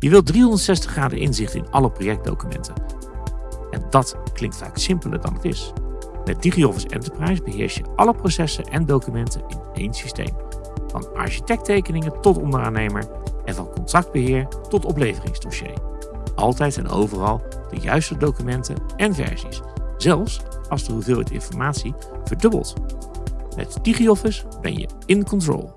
Je wilt 360 graden inzicht in alle projectdocumenten. En dat klinkt vaak simpeler dan het is. Met DigiOffice Enterprise beheers je alle processen en documenten in één systeem. Van architecttekeningen tot onderaannemer en van contractbeheer tot opleveringsdossier. Altijd en overal de juiste documenten en versies, zelfs als de hoeveelheid informatie verdubbelt. Met DigiOffice ben je in control.